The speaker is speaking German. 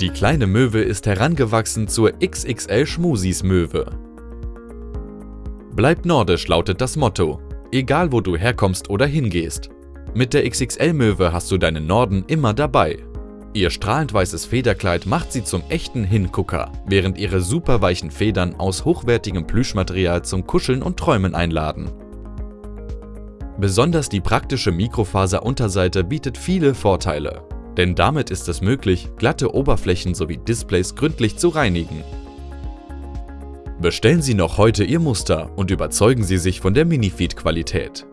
Die kleine Möwe ist herangewachsen zur XXL Schmusis Möwe. Bleib nordisch lautet das Motto, egal wo du herkommst oder hingehst. Mit der XXL-Möwe hast du deinen Norden immer dabei. Ihr strahlend weißes Federkleid macht sie zum echten Hingucker, während ihre superweichen Federn aus hochwertigem Plüschmaterial zum Kuscheln und Träumen einladen. Besonders die praktische Mikrofaser-Unterseite bietet viele Vorteile, denn damit ist es möglich, glatte Oberflächen sowie Displays gründlich zu reinigen. Bestellen Sie noch heute Ihr Muster und überzeugen Sie sich von der Minifeed-Qualität.